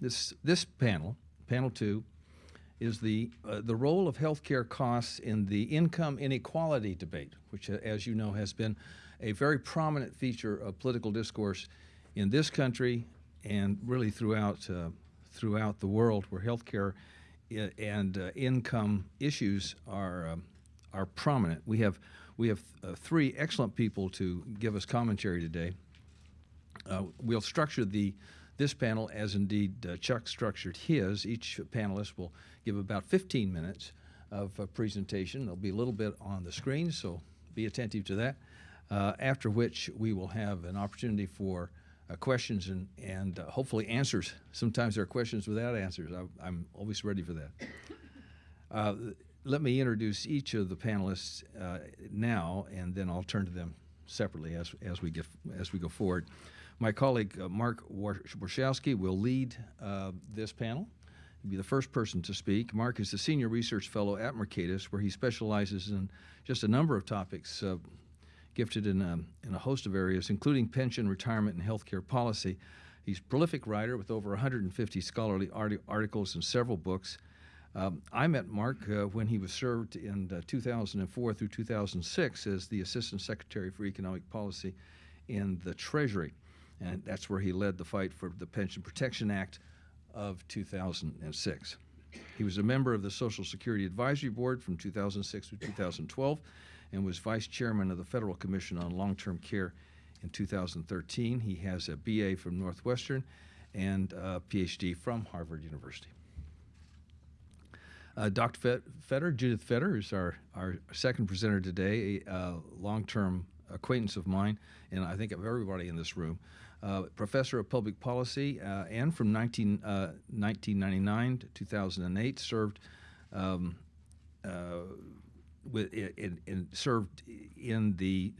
this, this panel, panel two, is the, uh, the role of healthcare costs in the income inequality debate, which, uh, as you know, has been a very prominent feature of political discourse in this country and really throughout, uh, throughout the world where healthcare and uh, income issues are, um, are prominent. We have, we have uh, three excellent people to give us commentary today. Uh, we'll structure the this panel as indeed uh, Chuck structured his. Each panelist will give about 15 minutes of uh, presentation. There'll be a little bit on the screen, so be attentive to that. Uh, after which we will have an opportunity for uh, questions and, and uh, hopefully answers. Sometimes there are questions without answers. I, I'm always ready for that. Uh, let me introduce each of the panelists uh, now, and then I'll turn to them separately as, as, we, get, as we go forward. My colleague uh, Mark War- Warshawsky will lead uh, this panel. He'll be the first person to speak. Mark is the Senior Research Fellow at Mercatus, where he specializes in just a number of topics, uh, gifted in a, in a host of areas, including pension, retirement, and healthcare policy. He's a prolific writer with over 150 scholarly arti- articles and several books. Um, I met Mark uh, when he was served in uh, 2004 through 2006 as the Assistant Secretary for Economic Policy in the Treasury. And that's where he led the fight for the Pension Protection Act of 2006. He was a member of the Social Security Advisory Board from 2006 to 2012 and was Vice Chairman of the Federal Commission on Long-Term Care in 2013. He has a BA from Northwestern and a PhD from Harvard University. Uh, Dr. Fet- Feder, Judith Feder, is our, our second presenter today, a uh, long term acquaintance of mine, and I think of everybody in this room. Uh, professor of public policy, uh, and from 19, uh, 1999 to 2008, served um, uh, with, in, in, served in the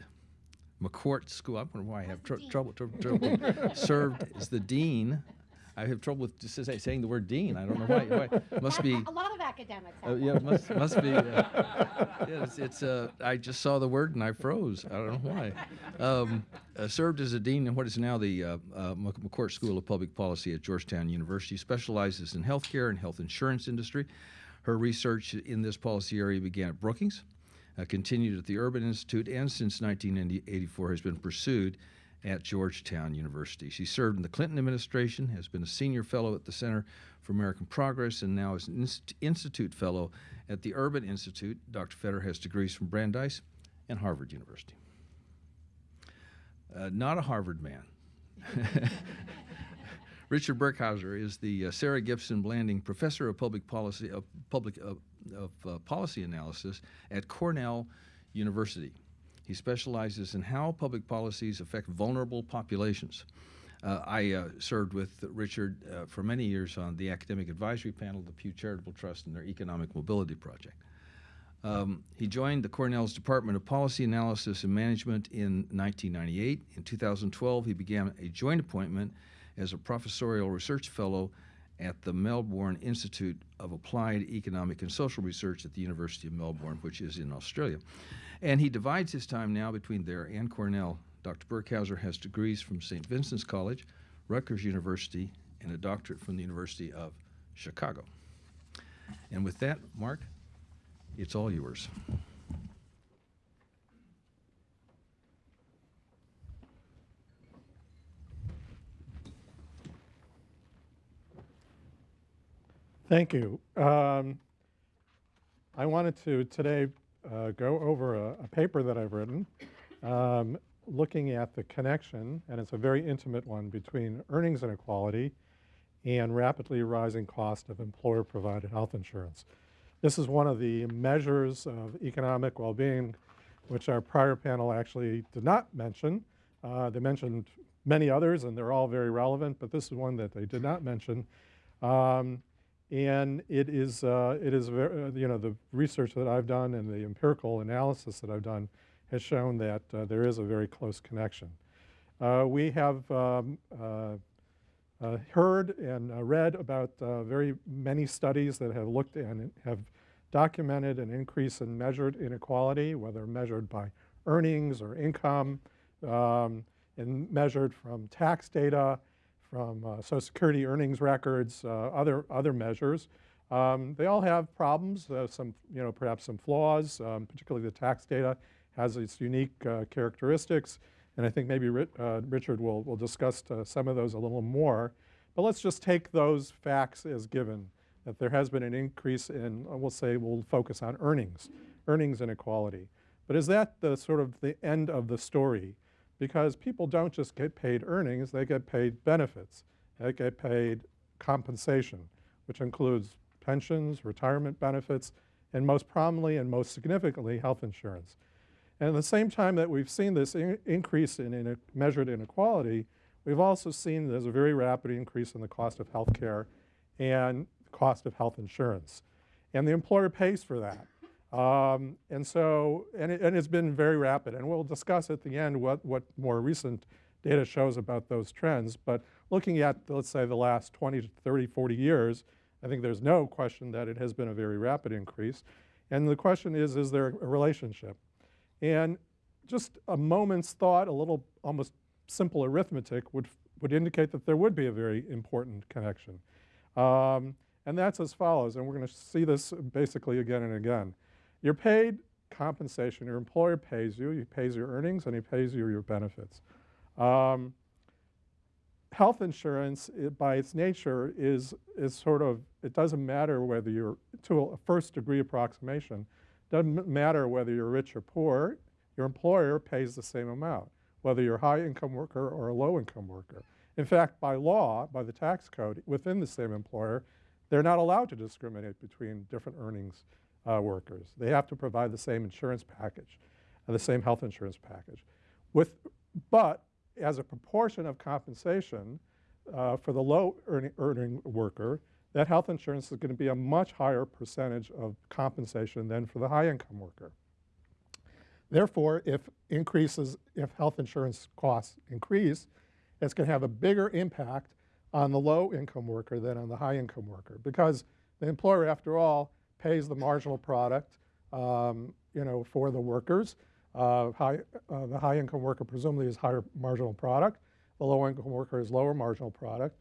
McCourt School. I wonder why I have tr- trouble, tr- trouble. served as the dean. I have trouble with just say- saying the word dean. I don't know why. why. Must be. A lot of academics Uh, yeah, must must be. Uh, yeah, it's, it's uh, I just saw the word and I froze. I don't know why. Um, uh, served as a dean in what is now the uh, uh, McCourt School of Public Policy at Georgetown University. Specializes in healthcare and health insurance industry. Her research in this policy area began at Brookings, uh, continued at the Urban Institute, and since 1984 has been pursued at Georgetown University. She served in the Clinton administration, has been a senior fellow at the Center for American Progress, and now is an inst- institute fellow at the Urban Institute. Dr. Feder has degrees from Brandeis and Harvard University. Uh, not a Harvard man. Richard Burkhauser is the uh, Sarah Gibson Blanding Professor of Public Policy of Public of, of uh, Policy Analysis at Cornell University. He specializes in how public policies affect vulnerable populations. Uh, I uh, served with Richard uh, for many years on the academic advisory panel of the Pew Charitable Trust and their Economic Mobility Project. Um, he joined the Cornell's Department of Policy Analysis and Management in 1998. In 2012, he began a joint appointment as a professorial research fellow at the Melbourne Institute of Applied Economic and Social Research at the University of Melbourne, which is in Australia. And he divides his time now between there and Cornell. Dr. Burkhauser has degrees from St. Vincent's College, Rutgers University, and a doctorate from the University of Chicago. And with that, Mark, it's all yours. Thank you. Um, I wanted to today uh, go over a, a paper that I've written um, looking at the connection, and it's a very intimate one, between earnings inequality and rapidly rising cost of employer-provided health insurance. This is one of the measures of economic well-being which our prior panel actually did not mention. Uh, they mentioned many others, and they're all very relevant, but this is one that they did not mention. Um, and it is, uh, it is ver- uh, you know, the research that I've done and the empirical analysis that I've done has shown that uh, there is a very close connection. Uh, we have um, uh, uh, heard and read about very many studies that have looked and have documented an increase in measured inequality, whether measured by earnings or income, um, and measured from tax data, from uh, Social Security earnings records, uh, other, other measures. Um, they all have problems, uh, some, you know, perhaps some flaws, um, particularly the tax data has its unique uh, characteristics. And I think maybe uh, Richard will, will discuss uh, some of those a little more. But let's just take those facts as given, that there has been an increase in, we'll say we'll focus on earnings, earnings inequality. But is that the sort of the end of the story? Because people don't just get paid earnings, they get paid benefits. They get paid compensation, which includes pensions, retirement benefits, and most prominently and most significantly, health insurance. And at the same time that we've seen this in increase in, in measured inequality, we've also seen there's a very rapid increase in the cost of health care and the cost of health insurance. And the employer pays for that. Um, and so, and, it, it's been very rapid. And we'll discuss at the end what, what more recent data shows about those trends. But looking at, let's say, the last 20 to 30, 40 years, I think there's no question that it has been a very rapid increase. And the question is, is there a relationship? And just a moment's thought, a little almost simple arithmetic would, would indicate that there would be a very important connection. Um, and that's as follows, and we're going to see this basically again and again. You're paid compensation, your employer pays you, he pays your earnings and he pays you your benefits. Um, health insurance, it, by its nature, is, is sort of, it doesn't matter whether you're, to a first degree approximation, doesn't matter whether you're rich or poor, your employer pays the same amount, whether you're a high income worker or a low income worker. In fact, by law, by the tax code, within the same employer, they're not allowed to discriminate between different earnings uh, workers. They have to provide the same insurance package, uh, the same health insurance package. With, but as a proportion of compensation uh, for the low earning, earning worker, that health insurance is going to be a much higher percentage of compensation than for the high income worker. Therefore, if increases, if health insurance costs increase, it's going to have a bigger impact on the low income worker than on the high income worker because the employer, after all, pays the marginal product, um, you know, for the workers. Uh, high, uh, the high income worker presumably is higher marginal product. The low income worker is lower marginal product.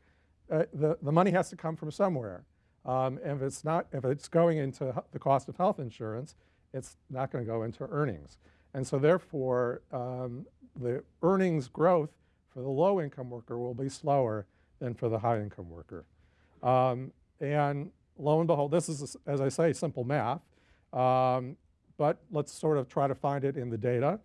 Uh, the, the money has to come from somewhere. Um, and if it's not, if it's going into the cost of health insurance, it's not going to go into earnings. And so therefore, um, the earnings growth for the low income worker will be slower than for the high income worker. Um, and lo and behold, this is, as I say, simple math, um, but let's sort of try to find it in the data.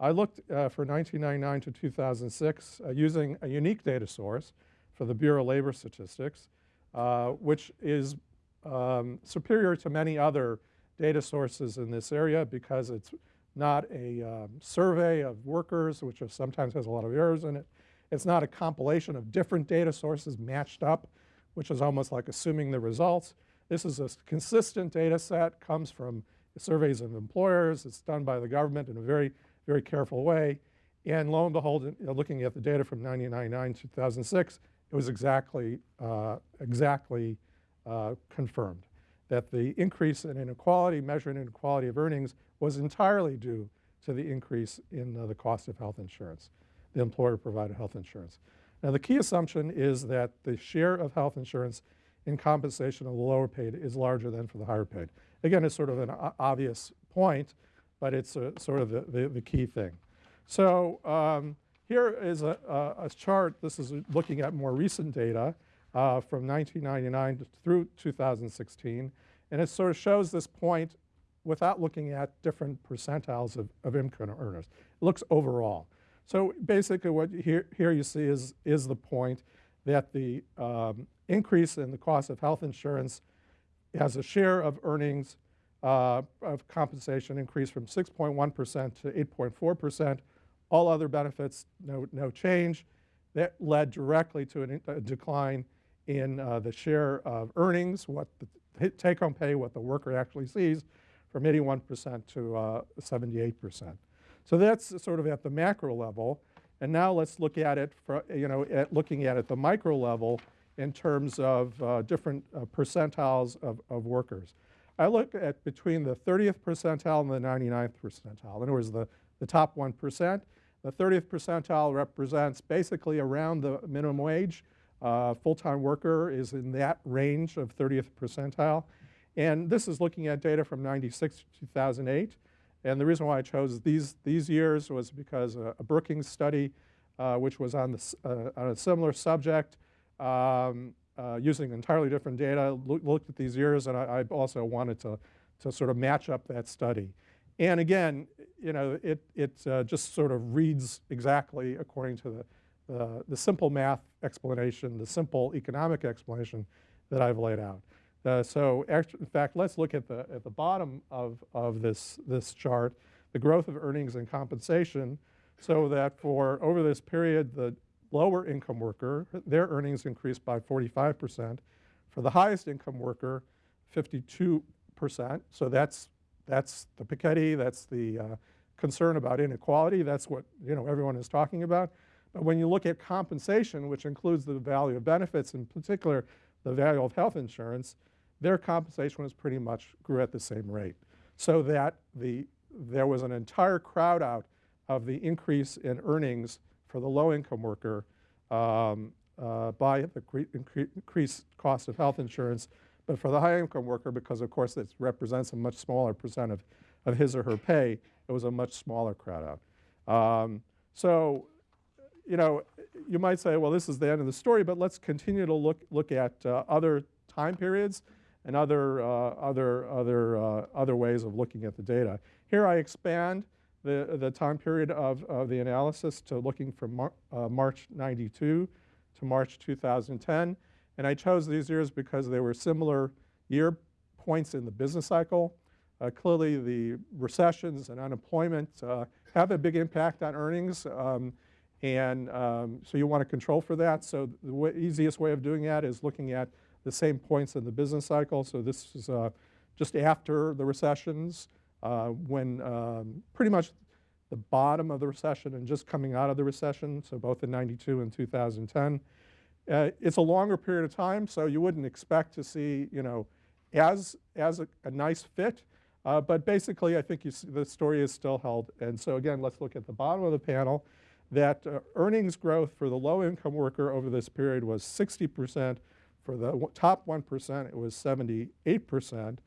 I looked uh, for 1999 to 2006 uh, using a unique data source for the Bureau of Labor Statistics, uh, which is um, superior to many other data sources in this area because it's not a um, survey of workers, which sometimes has a lot of errors in it. It's not a compilation of different data sources matched up which is almost like assuming the results. This is a consistent data set, comes from surveys of employers. It's done by the government in a very, very careful way. And lo and behold, know, looking at the data from 1999, to 2006, it was exactly, uh, exactly uh, confirmed that the increase in inequality, measured inequality of earnings, was entirely due to the increase in uh, the cost of health insurance, the employer provided health insurance. Now the key assumption is that the share of health insurance in compensation of the lower paid is larger than for the higher paid. Again, it's sort of an obvious point, but it's a, sort of the, the, the, key thing. So um, here is a, a, a, chart. This is looking at more recent data uh, from 1999 through 2016. And it sort of shows this point without looking at different percentiles of, of income earners. It looks overall. So basically what here, here you see is, is the point that the um, increase in the cost of health insurance has a share of earnings uh, of compensation increase from 6.1% to 8.4%. All other benefits, no, no change. That led directly to an, a decline in uh, the share of earnings, what the take-home pay, what the worker actually sees, from 81% to uh, 78%. So that's sort of at the macro level. And now let's look at it, for, you know, at looking at it at the micro level in terms of uh, different uh, percentiles of, of workers. I look at between the 30th percentile and the 99th percentile. In other words, the, the top 1%. The 30th percentile represents basically around the minimum wage. Uh, Full-time worker is in that range of 30th percentile. And this is looking at data from 96 to 2008. And the reason why I chose these, these years was because a, a Brookings study, uh, which was on, the, uh, on a similar subject, um, uh, using entirely different data, loo- looked at these years, and I, I also wanted to, to sort of match up that study. And again, you know, it, it uh, just sort of reads exactly according to the, the, the simple math explanation, the simple economic explanation that I've laid out. Uh, so in fact, let's look at the, at the bottom of, of this, this chart, the growth of earnings and compensation, so that for over this period, the lower income worker, their earnings increased by 45%. For the highest income worker, 52%. So that's, that's the Piketty, that's the uh, concern about inequality. That's what you know, everyone is talking about. But when you look at compensation, which includes the value of benefits, in particular the value of health insurance, their compensation was pretty much grew at the same rate. So that the, there was an entire crowd out of the increase in earnings for the low income worker um, uh, by the cre- incre- increased cost of health insurance. But for the high income worker, because of course it represents a much smaller percent of, of his or her pay, it was a much smaller crowd out. Um, so you know, you might say, well, this is the end of the story, but let's continue to look, look at uh, other time periods and other, uh, other, other, uh, other ways of looking at the data. Here I expand the, the time period of, of the analysis to looking from Mar uh, March 92 to March 2010. And I chose these years because they were similar year points in the business cycle. Uh, clearly, the recessions and unemployment uh, have a big impact on earnings. Um, and um, so you want to control for that. So the easiest way of doing that is looking at the same points in the business cycle. So this is uh, just after the recessions, uh, when um, pretty much the bottom of the recession and just coming out of the recession, so both in 92 and 2010. Uh, it's a longer period of time, so you wouldn't expect to see, you know, as, as a, a nice fit. Uh, but basically, I think the story is still held. And so again, let's look at the bottom of the panel that uh, earnings growth for the low income worker over this period was 60%. For the top 1%, it was 78%.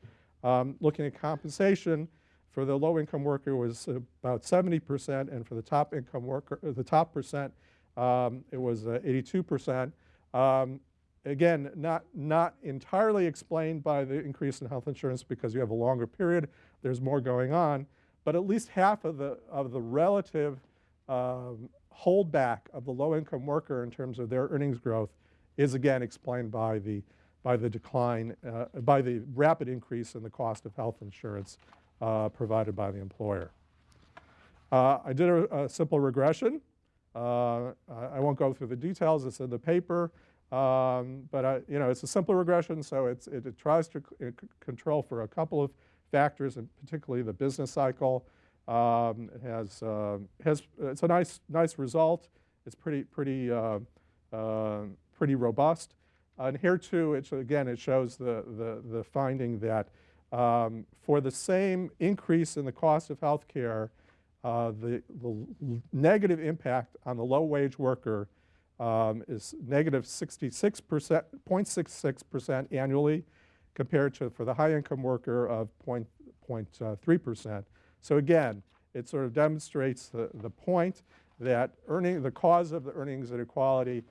Um, looking at compensation, for the low income worker was about 70%, and for the top income worker, uh, the top percent, um, it was uh, 82%. Um, again, not, not entirely explained by the increase in health insurance because you have a longer period, there's more going on, but at least half of the, of the relative um, holdback of the low-income worker in terms of their earnings growth is again explained by the, by the decline, uh, by the rapid increase in the cost of health insurance uh, provided by the employer. Uh, I did a, a simple regression. Uh, I won't go through the details, it's in the paper, um, but I, you know, it's a simple regression, so it, it tries to control for a couple of factors, and particularly the business cycle. Um, it has, uh, has, it's a nice, nice result. It's pretty, pretty, uh, uh, pretty robust. And here too, it's, again, it shows the, the, the finding that um, for the same increase in the cost of health care, uh, the, the negative impact on the low-wage worker um, is negative 66%, 0.66% annually, compared to for the high-income worker of point, point, uh, 0.3%. So again, it sort of demonstrates the, the point that earning, the cause of the earnings inequality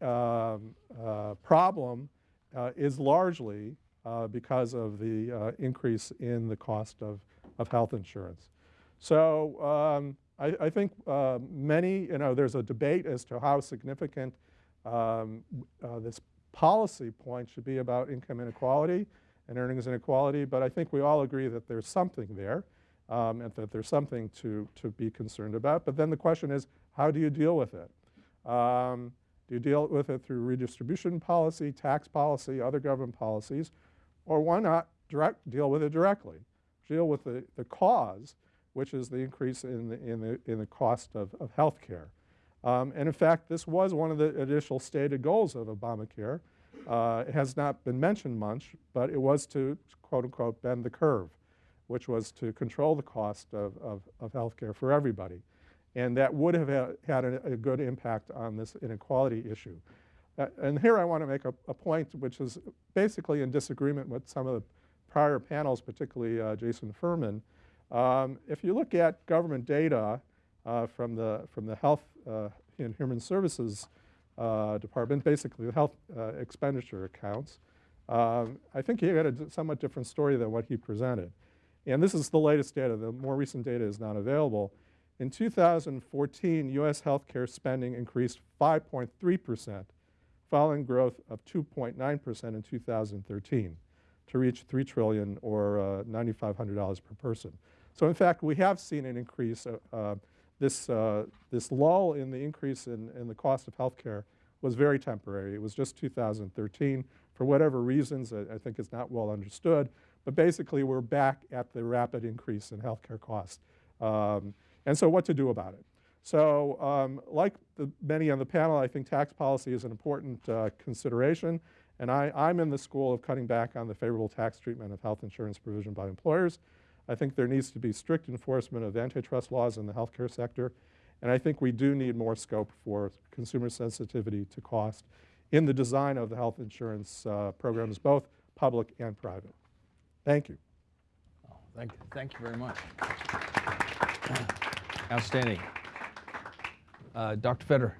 um, uh, problem uh, is largely uh, because of the increase in the cost of, of health insurance. So um, I, I think many, you know, there's a debate as to how significant um, this policy point should be about income inequality and earnings inequality, but I think we all agree that there's something there um, and that there's something to, to be concerned about. But then the question is, how do you deal with it? Um, do you deal with it through redistribution policy, tax policy, other government policies, or why not direct, deal with it directly? Deal with the, the cause, which is the increase in the, in the, in the cost of, of health care. Um, and in fact, this was one of the initial stated goals of Obamacare. Uh, it has not been mentioned much, but it was to quote unquote bend the curve, which was to control the cost of, of, of health care for everybody. And that would have ha- had a, a good impact on this inequality issue. Uh, and here I want to make a, a point which is basically in disagreement with some of the prior panels, particularly uh, Jason Furman. Um, if you look at government data uh, from, the, from the Health uh, and Human Services uh, Department, basically the health uh, expenditure accounts, um, I think he had a somewhat different story than what he presented. And this is the latest data. The more recent data is not available. In 2014, U.S. healthcare spending increased 5.3 percent, following growth of 2.9 percent in 2013 to reach 3 trillion or uh, $9,500 per person. So in fact, we have seen an increase. Uh, uh, this, uh, this lull in the increase in, in the cost of healthcare was very temporary. It was just 2013. For whatever reasons, I, I think it's not well understood, but basically we're back at the rapid increase in healthcare costs. Um, and so what to do about it? So um, like the, many on the panel, I think tax policy is an important uh, consideration. And I, I'm in the school of cutting back on the favorable tax treatment of health insurance provision by employers. I think there needs to be strict enforcement of antitrust laws in the healthcare sector. And I think we do need more scope for consumer sensitivity to cost in the design of the health insurance uh, programs, both public and private. Thank you. Oh, thank, thank you very much. Outstanding. Uh, Dr. Feder.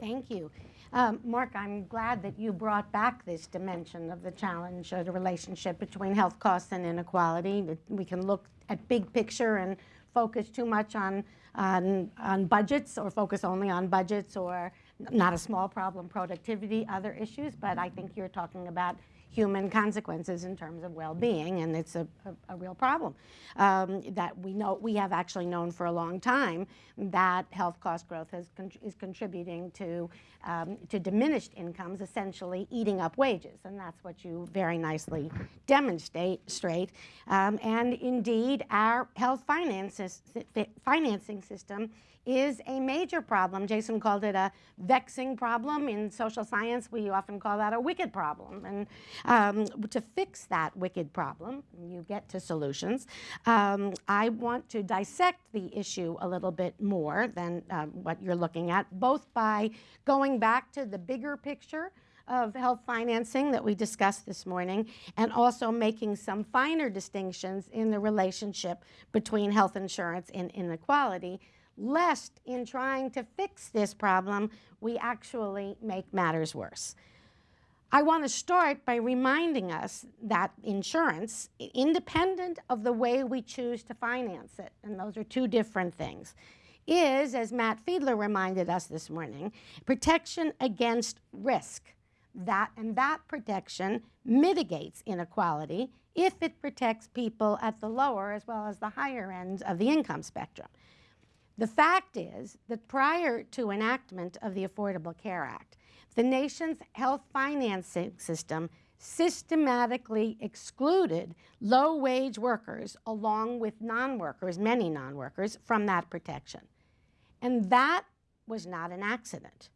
Thank you. Um, Mark, I'm glad that you brought back this dimension of the challenge of the relationship between health costs and inequality. We can look at big picture and focus too much on, on, on budgets or focus only on budgets or not a small problem, productivity, other issues, but I think you're talking about human consequences in terms of well-being, and it's a, a, a real problem um, that we know we have actually known for a long time that health cost growth has is contributing to um, to diminished incomes, essentially eating up wages, and that's what you very nicely demonstrate. Straight, um, and indeed, our health finances, financing system is a major problem. Jason called it a vexing problem. In social science, we often call that a wicked problem. And um, to fix that wicked problem, you get to solutions, um, I want to dissect the issue a little bit more than uh, what you're looking at, both by going back to the bigger picture of health financing that we discussed this morning, and also making some finer distinctions in the relationship between health insurance and inequality lest in trying to fix this problem, we actually make matters worse. I want to start by reminding us that insurance, independent of the way we choose to finance it, and those are two different things, is, as Matt Fiedler reminded us this morning, protection against risk. That, and that protection mitigates inequality if it protects people at the lower as well as the higher ends of the income spectrum. The fact is that prior to enactment of the Affordable Care Act, the nation's health financing system systematically excluded low-wage workers along with non-workers, many non-workers, from that protection. And that was not an accident.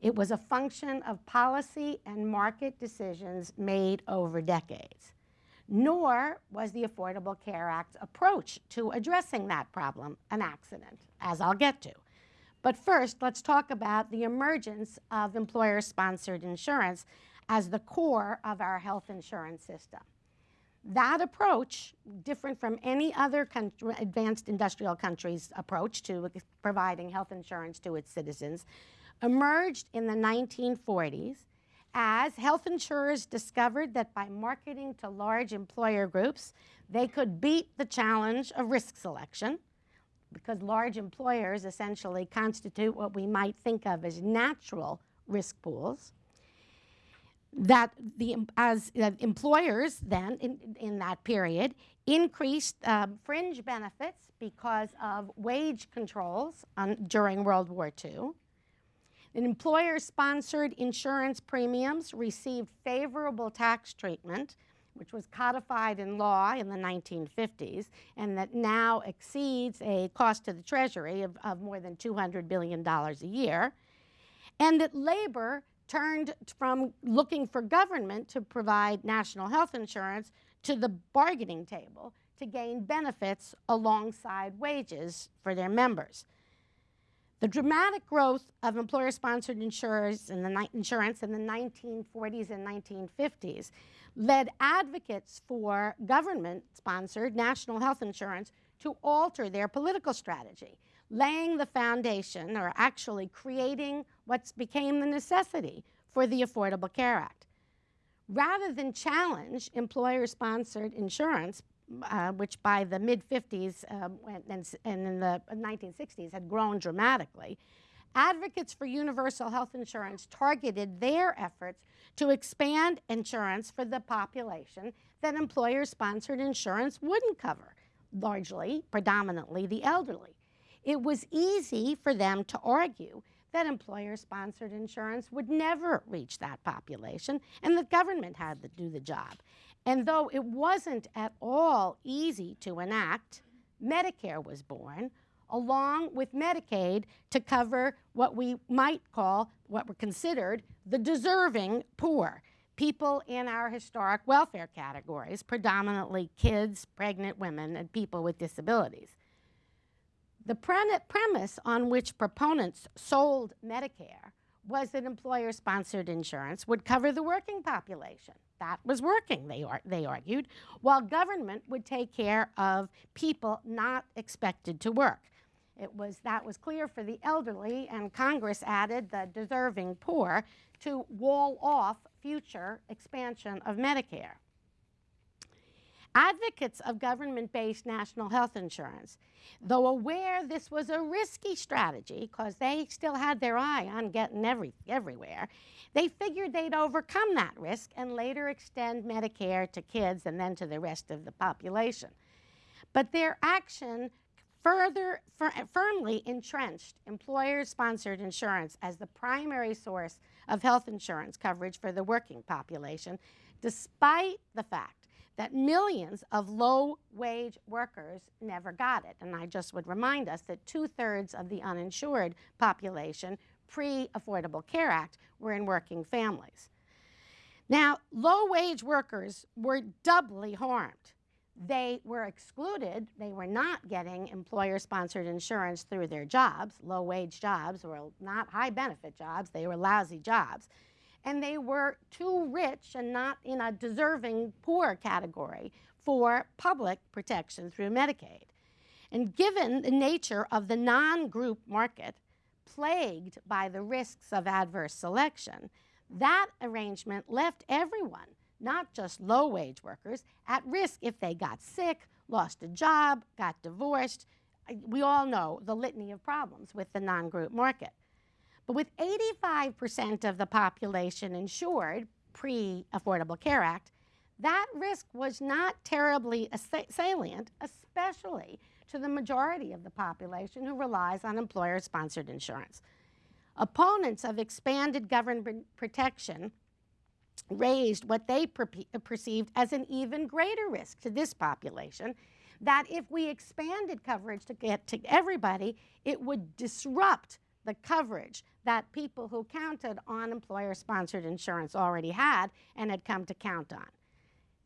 It was a function of policy and market decisions made over decades nor was the Affordable Care Act's approach to addressing that problem an accident, as I'll get to. But first, let's talk about the emergence of employer-sponsored insurance as the core of our health insurance system. That approach, different from any other country, advanced industrial country's approach to providing health insurance to its citizens, emerged in the 1940s as health insurers discovered that by marketing to large employer groups, they could beat the challenge of risk selection because large employers essentially constitute what we might think of as natural risk pools. That the, as uh, employers then, in, in that period, increased um, fringe benefits because of wage controls on, during World War II, Employer-sponsored insurance premiums received favorable tax treatment, which was codified in law in the 1950s, and that now exceeds a cost to the Treasury of, of more than $200 billion a year, and that labor turned from looking for government to provide national health insurance to the bargaining table to gain benefits alongside wages for their members. The dramatic growth of employer-sponsored insurers in the insurance in the 1940s and 1950s led advocates for government-sponsored national health insurance to alter their political strategy, laying the foundation or actually creating what became the necessity for the Affordable Care Act. Rather than challenge employer-sponsored insurance, uh, which by the mid 50s um, and, and, in the 1960s had grown dramatically, advocates for universal health insurance targeted their efforts to expand insurance for the population that employer sponsored insurance wouldn't cover, largely, predominantly, the elderly. It was easy for them to argue that employer sponsored insurance would never reach that population and the government had to do the job. And though it wasn't at all easy to enact, Medicare was born along with Medicaid to cover what we might call, what were considered the deserving poor, people in our historic welfare categories, predominantly kids, pregnant women, and people with disabilities. The pre- premise on which proponents sold Medicare was that employer sponsored insurance would cover the working population. That was working, they, ar- they argued, while government would take care of people not expected to work. It was, that was clear for the elderly, and Congress added the deserving poor to wall off future expansion of Medicare. Advocates of government based national health insurance, though aware this was a risky strategy because they still had their eye on getting every, everywhere, they figured they'd overcome that risk and later extend Medicare to kids and then to the rest of the population. But their action further fir- firmly entrenched employer sponsored insurance as the primary source of health insurance coverage for the working population, despite the fact that millions of low wage workers never got it. And I just would remind us that two thirds of the uninsured population pre Affordable Care Act were in working families. Now, low wage workers were doubly harmed. They were excluded, they were not getting employer sponsored insurance through their jobs. Low wage jobs were not high benefit jobs, they were lousy jobs. And they were too rich and not in a deserving poor category for public protection through Medicaid. And given the nature of the non group market, plagued by the risks of adverse selection, that arrangement left everyone, not just low wage workers, at risk if they got sick, lost a job, got divorced. We all know the litany of problems with the non group market. But with 85% of the population insured pre Affordable Care Act, that risk was not terribly salient, especially to the majority of the population who relies on employer sponsored insurance. Opponents of expanded government protection raised what they perpe- perceived as an even greater risk to this population that if we expanded coverage to get to everybody, it would disrupt the coverage that people who counted on employer sponsored insurance already had and had come to count on.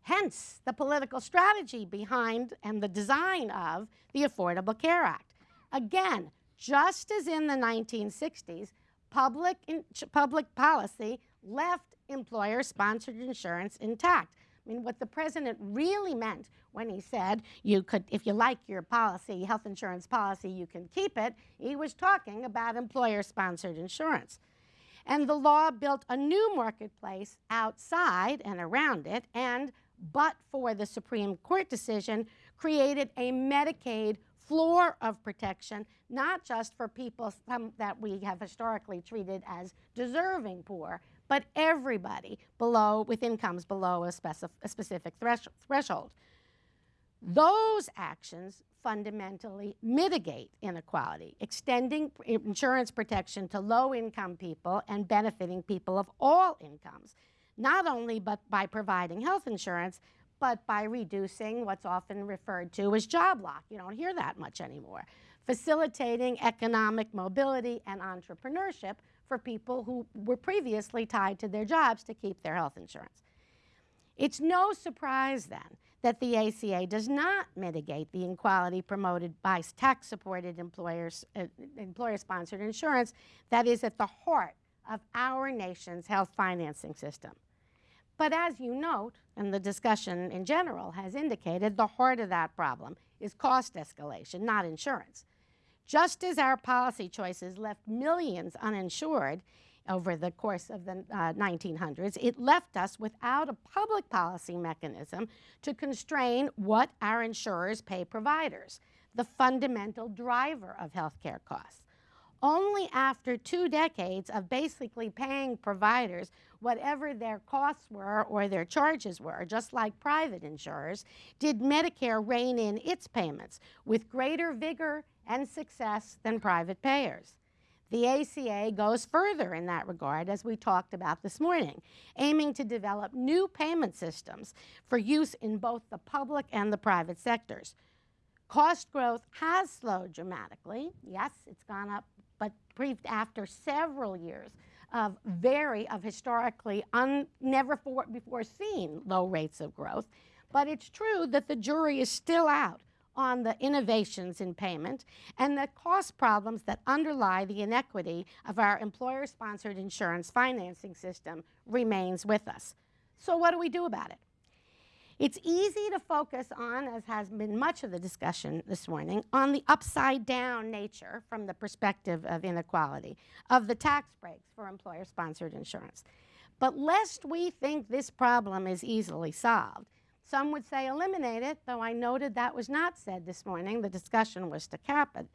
Hence, the political strategy behind and the design of the Affordable Care Act. Again, just as in the 1960s, public, in, public policy left employer sponsored insurance intact. I mean, what the president really meant when he said you could, if you like your policy, health insurance policy, you can keep it, he was talking about employer sponsored insurance. And the law built a new marketplace outside and around it, and but for the Supreme Court decision, created a Medicaid floor of protection, not just for people that we have historically treated as deserving poor, but everybody below with incomes below a, specif- a specific thresh- threshold. Those actions fundamentally mitigate inequality, extending insurance protection to low income people and benefiting people of all incomes, not only but by providing health insurance, but by reducing what's often referred to as job lock. You don't hear that much anymore. Facilitating economic mobility and entrepreneurship for people who were previously tied to their jobs to keep their health insurance. It's no surprise then that the ACA does not mitigate the inequality promoted by tax-supported employers, uh, employer-sponsored insurance that is at the heart of our nation's health financing system. But as you note, and the discussion in general has indicated, the heart of that problem is cost escalation, not insurance. Just as our policy choices left millions uninsured over the course of the uh, 1900s, it left us without a public policy mechanism to constrain what our insurers pay providers, the fundamental driver of healthcare costs. Only after two decades of basically paying providers whatever their costs were or their charges were, just like private insurers, did Medicare rein in its payments with greater vigor and success than private payers. The ACA goes further in that regard, as we talked about this morning, aiming to develop new payment systems for use in both the public and the private sectors. Cost growth has slowed dramatically. Yes, it's gone up, but after several years of very, of historically un, never for, before seen low rates of growth. But it's true that the jury is still out on the innovations in payment and the cost problems that underlie the inequity of our employer-sponsored insurance financing system remains with us. So what do we do about it? It's easy to focus on, as has been much of the discussion this morning, on the upside down nature from the perspective of inequality of the tax breaks for employer-sponsored insurance. But lest we think this problem is easily solved, some would say eliminate it, though I noted that was not said this morning. The discussion was to cap it.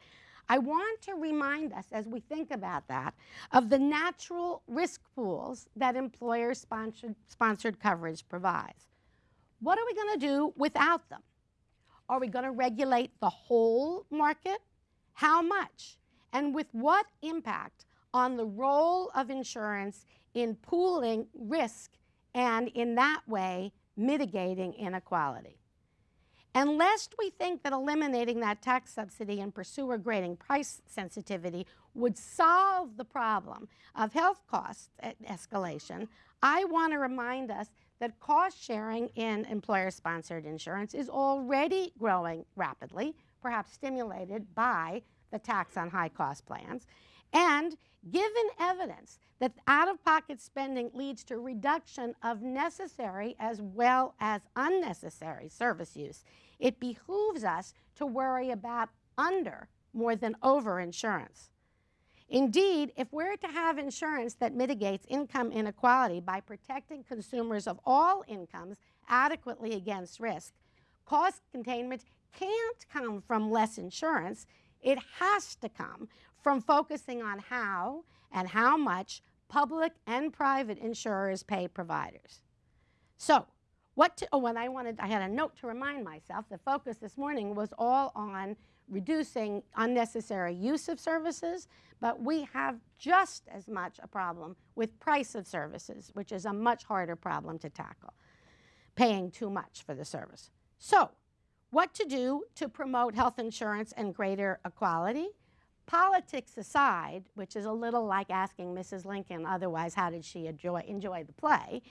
I want to remind us, as we think about that, of the natural risk pools that employer-sponsored sponsored coverage provides. What are we going to do without them? Are we going to regulate the whole market? How much? And with what impact on the role of insurance in pooling risk and in that way mitigating inequality. And lest we think that eliminating that tax subsidy and pursuer grading price sensitivity would solve the problem of health cost escalation, I want to remind us that cost sharing in employer-sponsored insurance is already growing rapidly, perhaps stimulated by the tax on high-cost plans, and given evidence that out-of-pocket spending leads to reduction of necessary as well as unnecessary service use, it behooves us to worry about under more than over insurance. Indeed, if we're to have insurance that mitigates income inequality by protecting consumers of all incomes adequately against risk, cost containment can't come from less insurance. It has to come from focusing on how and how much public and private insurers pay providers. So, what to, oh, and I wanted, I had a note to remind myself, the focus this morning was all on reducing unnecessary use of services, but we have just as much a problem with price of services, which is a much harder problem to tackle, paying too much for the service. So, what to do to promote health insurance and greater equality? Politics aside, which is a little like asking Mrs. Lincoln otherwise how did she enjoy, enjoy the play,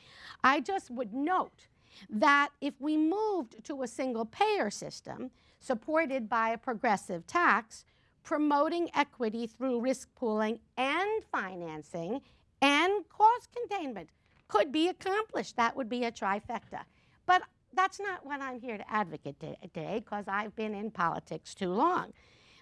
I just would note that if we moved to a single payer system supported by a progressive tax, promoting equity through risk pooling and financing and cost containment could be accomplished. That would be a trifecta. But that's not what I'm here to advocate today because I've been in politics too long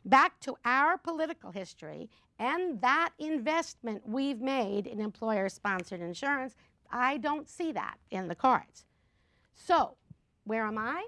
back to our political history and that investment we've made in employer-sponsored insurance, I don't see that in the cards. So, where am I?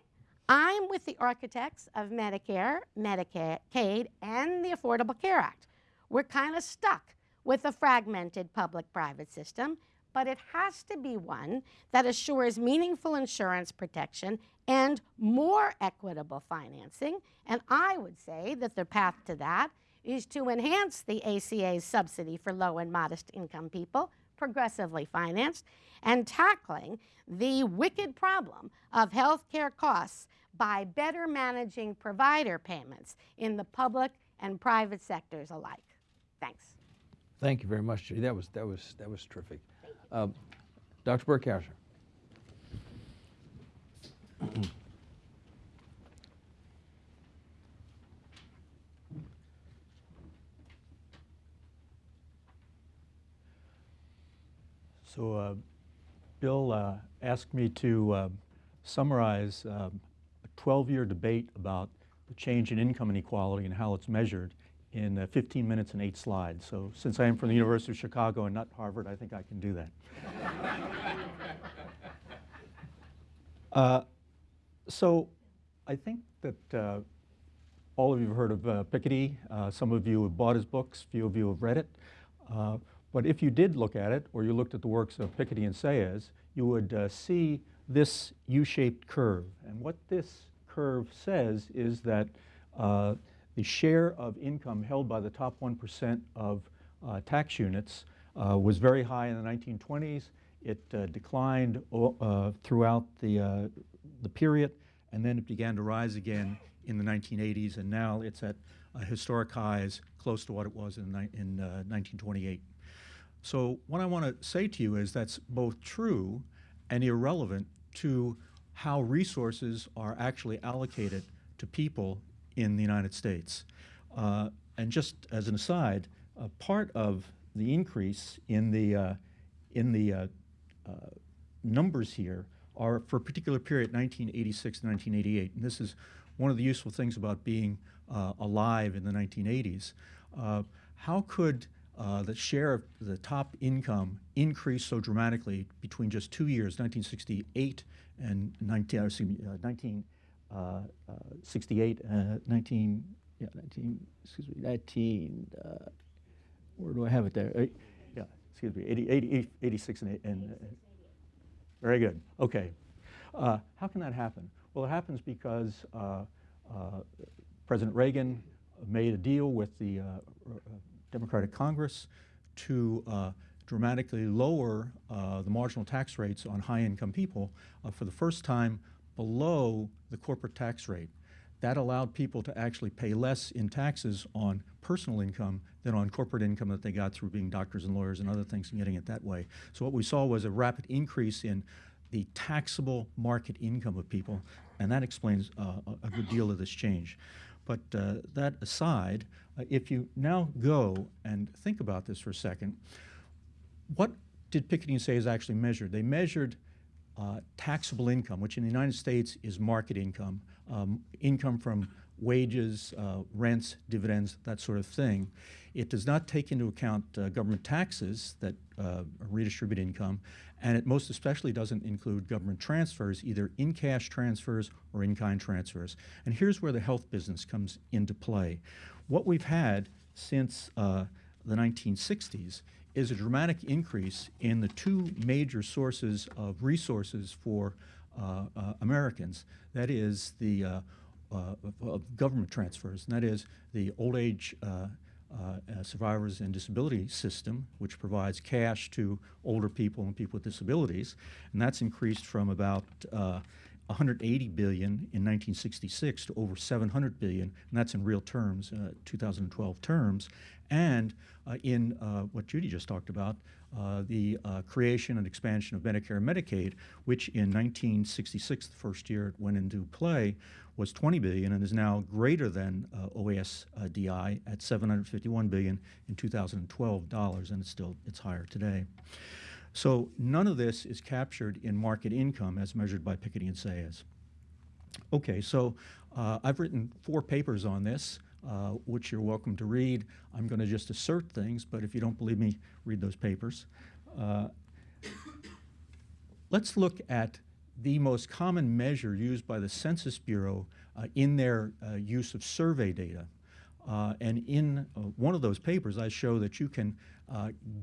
I'm with the architects of Medicare, Medicaid, and the Affordable Care Act. We're kind of stuck with a fragmented public-private system, but it has to be one that assures meaningful insurance protection and more equitable financing. And I would say that the path to that is to enhance the ACA's subsidy for low and modest income people, progressively financed, and tackling the wicked problem of health care costs by better managing provider payments in the public and private sectors alike. Thanks. Thank you very much, Judy. That was, that was, that was terrific. Uh, Dr. Burkhauser. So uh, Bill uh, asked me to uh, summarize uh, a 12-year debate about the change in income inequality and how it's measured in uh, 15 minutes and eight slides. So since I am from the University of Chicago and not Harvard, I think I can do that. Uh, so I think that uh, all of you have heard of uh, Piketty. Uh, some of you have bought his books. Few of you have read it. Uh, but if you did look at it, or you looked at the works of Piketty and Saez, you would uh, see this U-shaped curve. And what this curve says is that the share of income held by the top 1% of uh, tax units uh, was very high in the 1920s. It uh, declined uh, throughout the, uh, the period, and then it began to rise again in the 1980s, and now it's at historic highs close to what it was in, in 1928. So what I want to say to you is that's both true and irrelevant to how resources are actually allocated to people in the United States. Uh, and just as an aside, uh, part of the increase in the, uh, in the uh, uh, numbers here are for a particular period, 1986 to 1988. And this is one of the useful things about being alive in the 1980s. how could uh, the share of the top income increase so dramatically between just two years, 1968 and 19, me, uh, 19, uh, uh, 68, uh, 19, yeah, 19, excuse me, 19, where do I have it there? Yeah, excuse me, 80, 80 86 and, and very good, okay. how can that happen? Well, it happens because President Reagan made a deal with the Democratic Congress to uh, dramatically lower uh, the marginal tax rates on high-income people uh, for the first time below the corporate tax rate. That allowed people to actually pay less in taxes on personal income than on corporate income that they got through being doctors and lawyers and other things and getting it that way. So what we saw was a rapid increase in the taxable market income of people, and that explains uh, a good deal of this change. But uh, that aside, uh, if you now go and think about this for a second, what did Piketty and is actually measured? They measured uh, taxable income, which in the United States is market income, um, income from wages, uh, rents, dividends, that sort of thing. It does not take into account uh, government taxes that uh, redistribute income, and it most especially doesn't include government transfers, either in-cash transfers or in-kind transfers. And here's where the health business comes into play. What we've had since uh, the 1960s is a dramatic increase in the two major sources of resources for uh, uh, Americans. That is the uh, uh, government transfers, and that is the old age uh, uh, survivors and disability system, which provides cash to older people and people with disabilities, and that's increased from about 180 billion in 1966 to over 700 billion, and that's in real terms, uh, 2012 terms. And uh, in uh, what Judy just talked about, uh, the uh, creation and expansion of Medicare and Medicaid, which in 1966, the first year it went into play, was 20 billion and is now greater than OASDI at 751 billion in 2012 dollars, and it's still it's higher today. So none of this is captured in market income as measured by Piketty and Saez. Okay, so uh, I've written four papers on this, uh, which you're welcome to read. I'm going to just assert things, but if you don't believe me, read those papers. Uh, let's look at the most common measure used by the Census Bureau uh, in their uh, use of survey data. Uh, and in one of those papers, I show that you can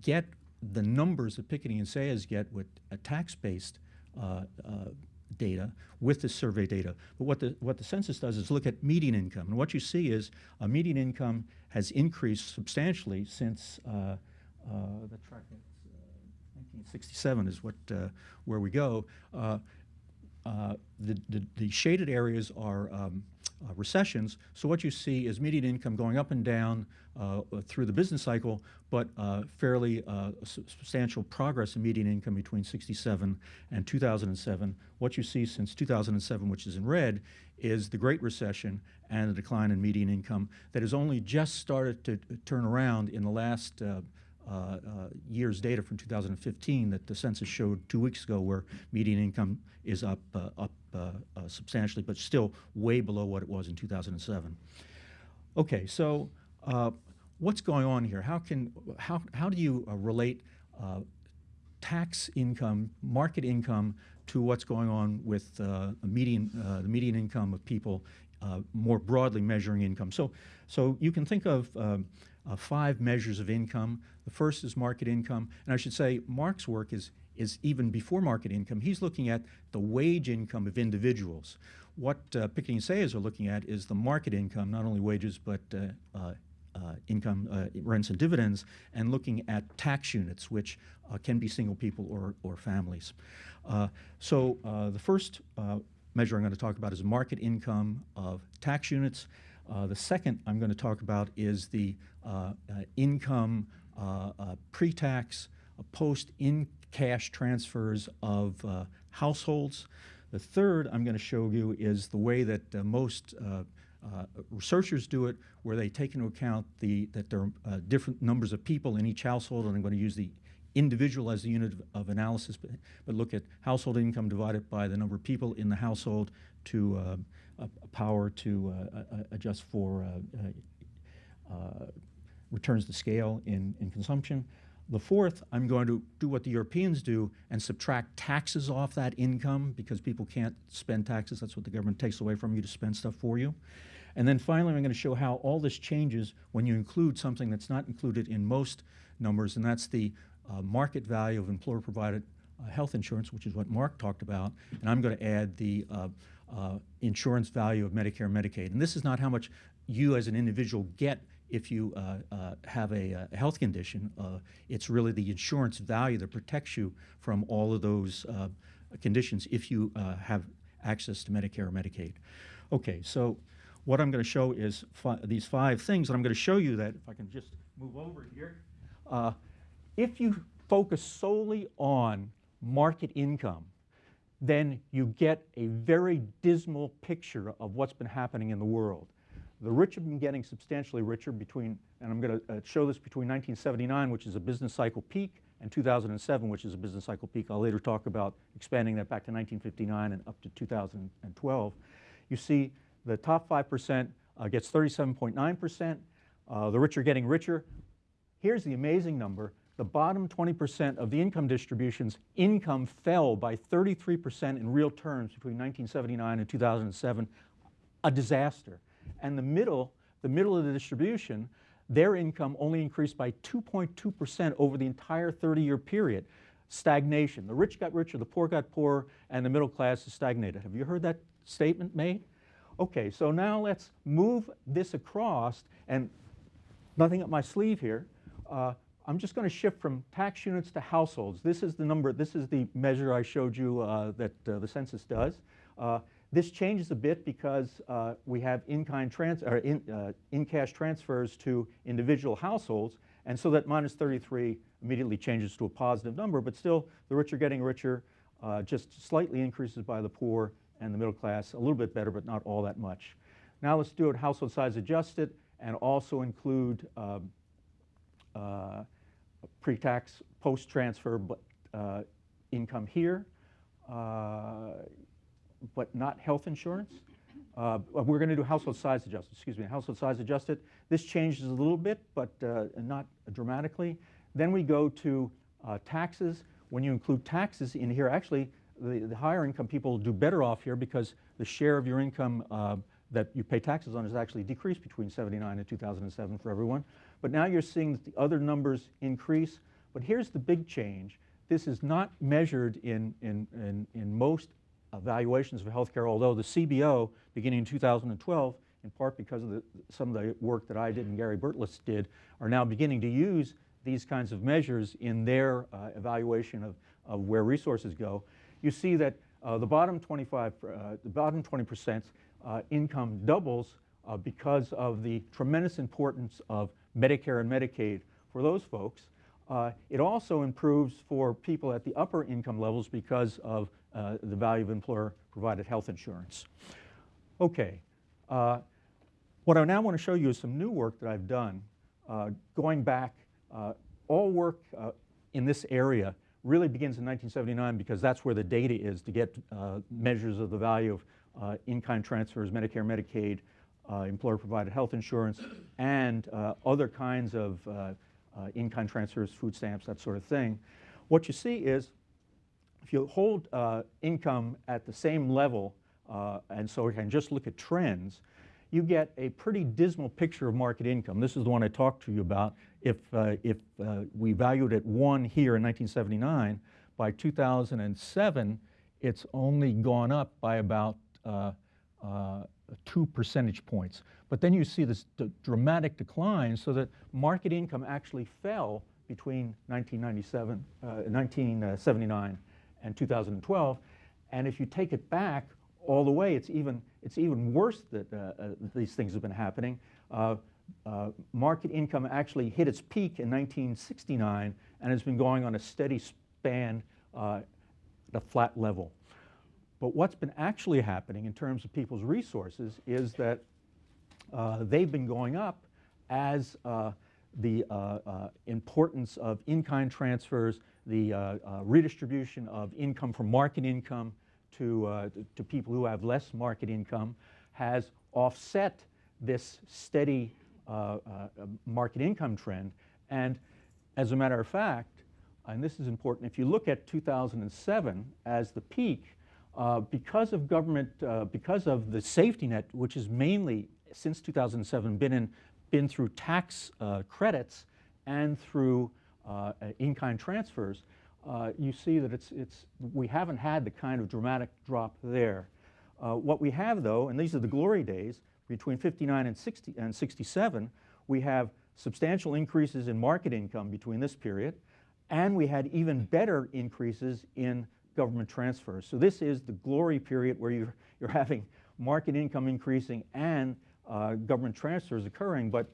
get the numbers that Piketty and Saez get with a tax-based uh, uh, data with the survey data. But what the, what the census does is look at median income. And what you see is a median income has increased substantially since uh, uh the track, 1967 uh, is what, uh, where we go. The, the, the, shaded areas are um, uh, recessions. So what you see is median income going up and down uh, through the business cycle, but uh, fairly uh, substantial progress in median income between 67 and 2007. What you see since 2007, which is in red, is the Great Recession and the decline in median income that has only just started to turn around in the last uh, uh, uh, year's data from 2015 that the census showed two weeks ago, where median income is up uh, up uh, uh, substantially, but still way below what it was in 2007. Okay, so uh, what's going on here? How can how how do you uh, relate uh, tax income, market income, to what's going on with uh, median uh, the median income of people uh, more broadly measuring income? So so you can think of um, uh, five measures of income. The first is market income, and I should say Mark's work is is even before market income. He's looking at the wage income of individuals. What uh, Piketty and Saez are looking at is the market income, not only wages, but uh, uh, uh, income, uh, rents and dividends, and looking at tax units, which uh, can be single people or, or families. Uh, so uh, the first measure I'm going to talk about is market income of tax units. The second I'm going to talk about is the income pre-tax, uh, post-in cash transfers of uh, households. The third I'm going to show you is the way that uh, most uh, uh, researchers do it, where they take into account the, that there are uh, different numbers of people in each household, and I'm going to use the individual as the unit of, analysis, but, but look at household income divided by the number of people in the household to uh, a, power to adjust for returns to scale in, in consumption. The fourth, I'm going to do what the Europeans do and subtract taxes off that income because people can't spend taxes. That's what the government takes away from you to spend stuff for you. And then finally, I'm going to show how all this changes when you include something that's not included in most numbers, and that's the uh, market value of employer-provided uh, health insurance, which is what Mark talked about. And I'm going to add the uh, uh, insurance value of Medicare and Medicaid. And this is not how much you as an individual get if you uh, uh, have a, uh, health condition. Uh, it's really the insurance value that protects you from all of those uh, conditions if you have access to Medicare or Medicaid. Okay, so what I'm going to show is fi- these five things, and I'm going to show you that, if I can just move over here. If you focus solely on market income, then you get a very dismal picture of what's been happening in the world. The rich have been getting substantially richer between, and I'm going to uh, show this between 1979, which is a business cycle peak, and 2007, which is a business cycle peak. I'll later talk about expanding that back to 1959 and up to 2012. You see the top 5% uh, gets 37.9%. Uh, the rich are getting richer. Here's the amazing number. The bottom 20% of the income distributions, income fell by 33% in real terms between 1979 and 2007. A disaster. And the middle, the middle of the distribution, their income only increased by 2.2% over the entire 30-year period. Stagnation. The rich got richer, the poor got poorer, and the middle class is stagnated. Have you heard that statement made? Okay, so now let's move this across, and nothing up my sleeve here. Uh, I'm just going to shift from tax units to households. This is the number, this is the measure I showed you uh, that uh, the census does. This changes a bit because uh, we have in-kind trans or in, uh, in-cash transfers to individual households, and so that minus 33 immediately changes to a positive number, but still the rich are getting richer, uh, just slightly increases by the poor and the middle class, a little bit better, but not all that much. Now let's do it household size adjusted and also include um, uh, pre-tax, post-transfer uh, income here, uh, but not health insurance. Uh, we're going to do household size adjusted, excuse me, household size adjusted. This changes a little bit, but uh, not dramatically. Then we go to uh, taxes. When you include taxes in here, actually, the, the higher income people do better off here because the share of your income uh, that you pay taxes on has actually decreased between 79 and 2007 for everyone. But now you're seeing that the other numbers increase. But here's the big change. This is not measured in, in, in, in most evaluations of healthcare, although the CBO, beginning in 2012, in part because of the, some of the work that I did and Gary Burtless did, are now beginning to use these kinds of measures in their uh, evaluation of, of where resources go. You see that uh, the bottom 25, uh, the bottom 20 percent uh, income doubles uh, because of the tremendous importance of Medicare and Medicaid for those folks. Uh, it also improves for people at the upper income levels because of uh, the value of employer-provided health insurance. Okay, uh, what I now want to show you is some new work that I've done uh, going back uh, all work uh, in this area really begins in 1979 because that's where the data is to get measures of the value of in-kind transfers, Medicare, Medicaid, employer-provided health insurance, and other kinds of uh, in-kind transfers, food stamps, that sort of thing. What you see is if you hold uh, income at the same level, uh, and so we can just look at trends, you get a pretty dismal picture of market income. This is the one I talked to you about. If, uh, if uh, we valued it one here in 1979, by 2007, it's only gone up by about uh, uh, two percentage points. But then you see this dramatic decline so that market income actually fell between 1997, uh, 1979 and 2012. And if you take it back all the way, it's even, it's even worse that uh, uh, these things have been happening. Uh, uh, market income actually hit its peak in 1969 and has been going on a steady span uh, at a flat level. But what's been actually happening in terms of people's resources is that uh, they've been going up as the importance of in-kind transfers, the uh, uh, redistribution of income from market income to, uh, to people who have less market income has offset this steady uh, uh, market income trend. And as a matter of fact, and this is important, if you look at 2007 as the peak, uh, because of government, because of the safety net, which has mainly since 2007 been in, been through tax credits and through in-kind transfers, uh, you see that it's, it's, we haven't had the kind of dramatic drop there. Uh, what we have though, and these are the glory days, between 59 and, 60, and 67, we have substantial increases in market income between this period, and we had even better increases in government transfers. So this is the glory period where you're, you're having market income increasing and uh, government transfers occurring, but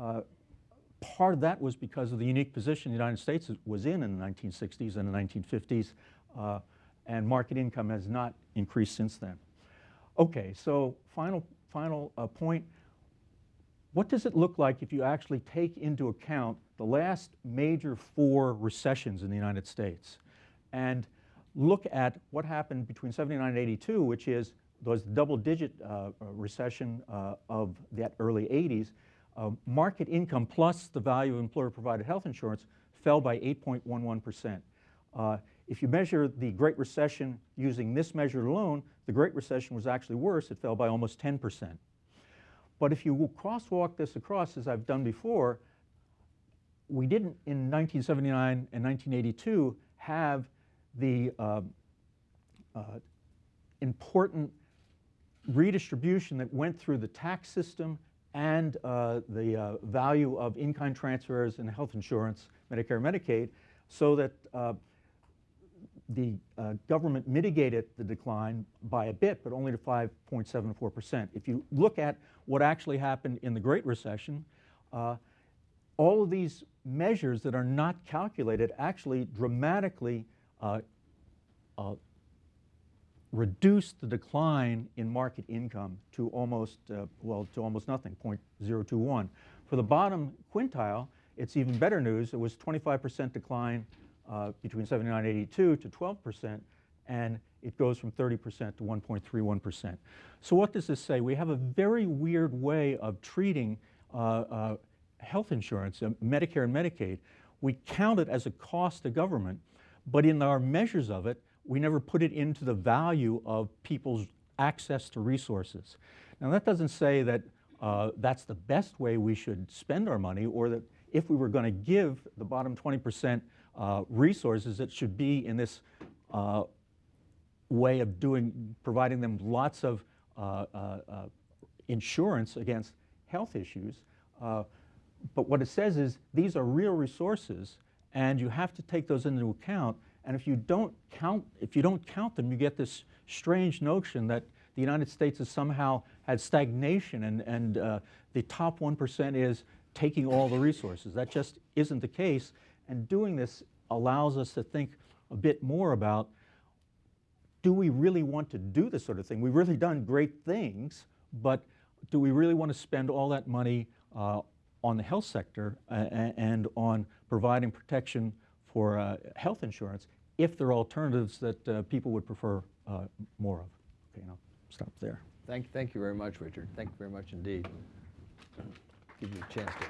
uh, part of that was because of the unique position the United States was in in the 1960s and the 1950s, uh, and market income has not increased since then. Okay, so final, final uh, point. What does it look like if you actually take into account the last major four recessions in the United States and look at what happened between 79 and 82, which is the double-digit uh, uh, recession uh, of that early 80s, uh, market income plus the value of employer-provided health insurance fell by 8.11%. Uh, if you measure the Great Recession using this measure alone, the Great Recession was actually worse. It fell by almost 10%. But if you crosswalk this across, as I've done before, we didn't in 1979 and 1982 have the uh, uh, important redistribution that went through the tax system and uh, the uh, value of in-kind transfers and health insurance, Medicare, Medicaid, so that uh, the uh, government mitigated the decline by a bit, but only to 5.74%. If you look at what actually happened in the Great Recession, uh, all of these measures that are not calculated actually dramatically uh, uh, reduce the decline in market income to almost, uh, well, to almost nothing, 0.021. For the bottom quintile, it's even better news. It was 25% decline uh, between 79 and 82 to 12%, and it goes from 30% to 1.31%. So what does this say? We have a very weird way of treating uh, uh, health insurance, uh, Medicare and Medicaid. We count it as a cost to government, but in our measures of it, we never put it into the value of people's access to resources. Now that doesn't say that uh, that's the best way we should spend our money or that if we were going to give the bottom 20% uh, resources, it should be in this uh, way of doing, providing them lots of uh, uh, uh, insurance against health issues. But what it says is these are real resources and you have to take those into account and if you don't count, if you don't count them, you get this strange notion that the United States has somehow had stagnation and, and uh, the top 1% is taking all the resources. That just isn't the case. And doing this allows us to think a bit more about do we really want to do this sort of thing? We've really done great things, but do we really want to spend all that money uh, on the health sector and on providing protection for uh, health insurance if there are alternatives that uh, people would prefer uh, more of. Okay, and I'll stop there. Thank, thank you very much, Richard. Thank you very much indeed. Give you a chance to.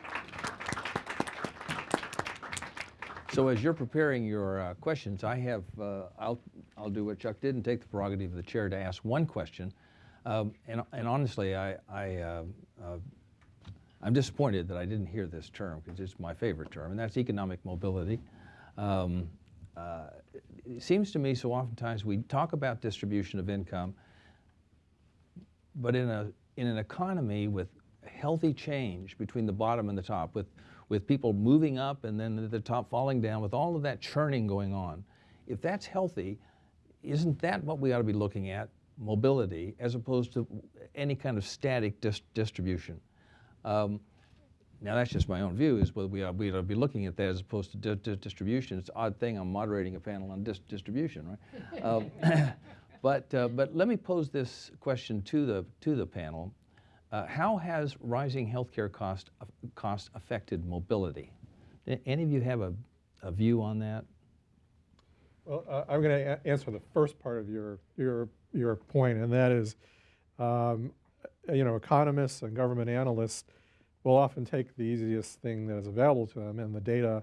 So as you're preparing your uh, questions, I have, uh, I'll, I'll do what Chuck did and take the prerogative of the chair to ask one question. Um, And, and honestly, I, I, uh, uh, I'm disappointed that I didn't hear this term because it's my favorite term, and that's economic mobility. Um, uh, It seems to me so oftentimes we talk about distribution of income, but in a in an economy with healthy change between the bottom and the top, with with people moving up and then the top falling down, with all of that churning going on, if that's healthy, isn't that what we ought to be looking at? Mobility, as opposed to any kind of static dis- distribution. Um, now that's just my own view. Is whether we ought, we ought to be looking at that as opposed to di- di- distribution. It's an odd thing. I'm moderating a panel on dis- distribution, right? um, but uh, but let me pose this question to the to the panel. Uh, how has rising healthcare cost cost affected mobility? A- Any of you have a, a view on that? Well, uh, I'm going to answer the first part of your, your, your point, and that is, um, you know, economists and government analysts will often take the easiest thing that is available to them, and the data,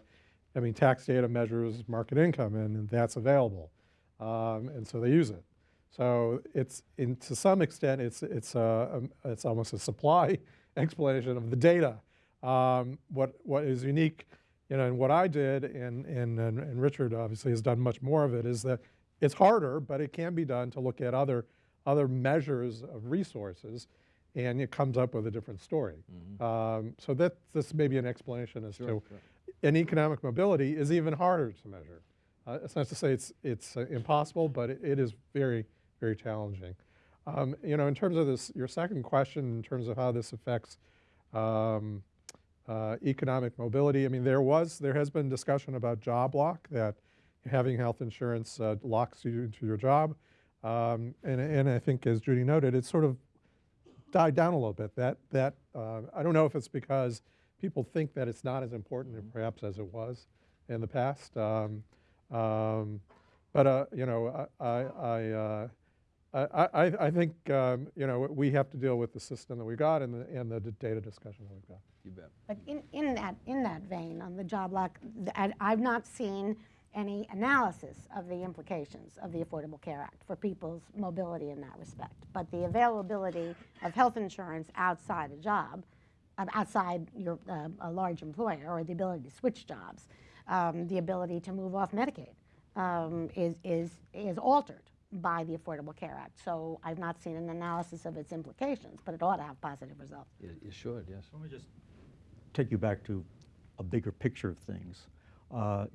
I mean, tax data measures market income, and that's available, um, and so they use it. So it's, in, to some extent, it's, it's, a, um, it's almost a supply explanation of the data. Um, what, what is unique you know, and what I did, and, and, and and Richard obviously has done much more of it, is that it's harder, but it can be done to look at other, other measures of resources, and it comes up with a different story. Um, so that, this may be an explanation as to, and economic mobility is even harder to measure. Uh, it's not to say it's, it's uh, impossible, but it, it is very, very challenging. Um, you know, in terms of this, your second question, in terms of how this affects um, uh, economic mobility. I mean, there was, there has been discussion about job lock, that having health insurance uh, locks you into your job. Um, and, and I think, as Judy noted, it's sort of died down a little bit. That, that uh, I don't know if it's because people think that it's not as important perhaps as it was in the past. Um, um, but, uh, you know, I, I, I, uh, I, I, I think, um, you know, we have to deal with the system that we've got and the, and the data discussion that we've got. You bet. But in, in that, in that vein, on the job lock, th- I- I've not seen any analysis of the implications of the Affordable Care Act for people's mobility in that respect. But the availability of health insurance outside a job, um, outside your, uh, a large employer, or the ability to switch jobs, um, the ability to move off Medicaid, um, is, is, is altered by the Affordable Care Act. So I've not seen an analysis of its implications, but it ought to have positive results. It, it should, yes. Let me just take you back to a bigger picture of things. Uh,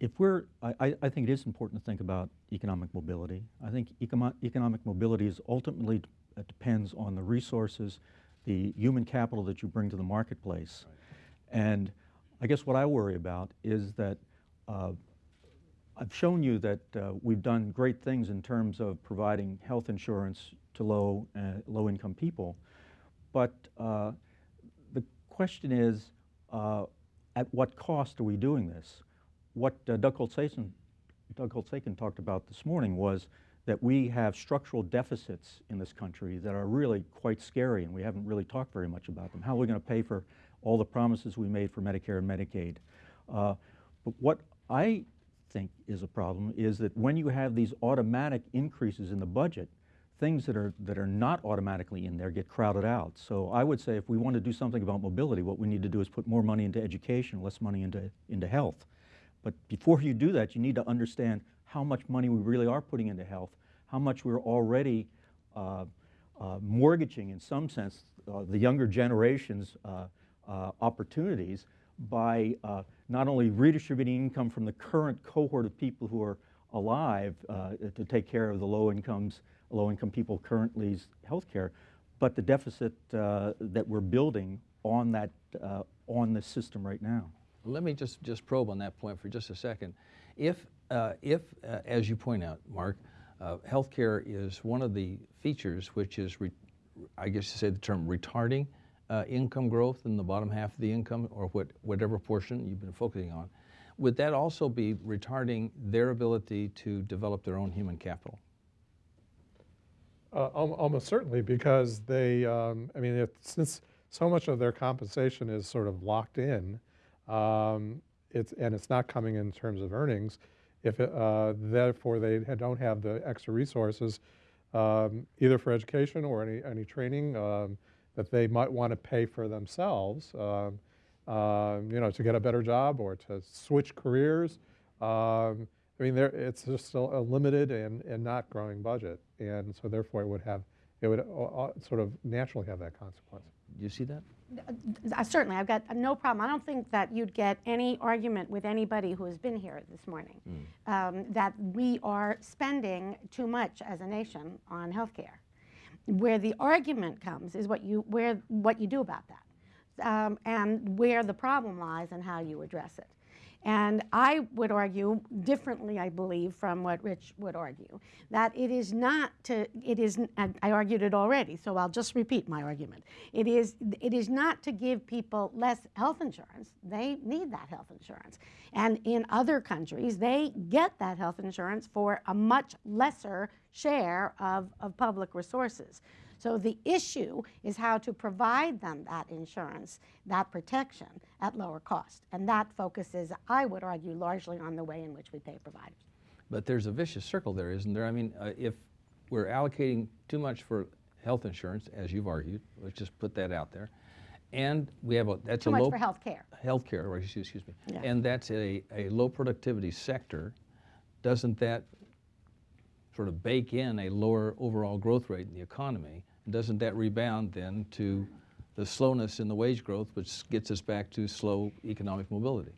if we're, I, I- think it is important to think about economic mobility. I think econo- economic mobility is ultimately uh, depends on the resources, the human capital that you bring to the marketplace. And I guess what I worry about is that uh, I've shown you that uh, we've done great things in terms of providing health insurance to low, uh, low-income people, but uh, the question is, uh, at what cost are we doing this? What uh, Doug Holtz-Eakin talked about this morning was that we have structural deficits in this country that are really quite scary, and we haven't really talked very much about them. How are we going to pay for all the promises we made for Medicare and Medicaid? Uh, but what I think is a problem is that when you have these automatic increases in the budget, things that are, that are not automatically in there get crowded out. So I would say if we want to do something about mobility, what we need to do is put more money into education, less money into, into health. But before you do that, you need to understand how much money we really are putting into health, how much we're already uh, uh, mortgaging, in some sense, uh, the younger generation's uh, uh, opportunities by uh, not only redistributing income from the current cohort of people who are alive to take care of the low incomes, low income people currently's health care, but the deficit that we're building on that on the system right now. Let me just, just probe on that point for just a second. If, uh, if uh, as you point out, Mark, uh, healthcare is one of the features which is, I guess you say the term retarding uh, income growth in the bottom half of the income or what, whatever portion you've been focusing on, would that also be retarding their ability to develop their own human capital? Uh, Almost certainly, because they, um, I mean, if, since so much of their compensation is sort of locked in, um, it's, and it's not coming in terms of earnings, if, it, uh, therefore they don't have the extra resources, um, either for education or any, any training um, that they might want to pay for themselves, um, um, you know, to get a better job or to switch careers. Um, I mean, there, it's just a, limited and, and not growing budget, and so therefore it would have, it would uh, uh, sort of naturally have that consequence. Do you see that? Uh, Certainly, I've got no problem. I don't think that you'd get any argument with anybody who has been here this morning um, that we are spending too much as a nation on healthcare. Where the argument comes is what you, where, what you do about that um, and where the problem lies and how you address it. And I would argue differently, I believe, from what Rich would argue, that it is not to, it is, I argued it already, so I'll just repeat my argument. It is, it is not to give people less health insurance. They need that health insurance. And in other countries, they get that health insurance for a much lesser share of, of public resources. So the issue is how to provide them that insurance, that protection at lower cost. And that focuses, I would argue, largely on the way in which we pay providers. But there's a vicious circle there, isn't there? I mean, uh, if we're allocating too much for health insurance, as you've argued, let's just put that out there, and we have a, that's Too a much low... for health care. Healthcare, or excuse excuse me. Yeah. And that's a, a low productivity sector, doesn't that sort of bake in a lower overall growth rate in the economy? And doesn't that rebound then to the slowness in the wage growth, which gets us back to slow economic mobility?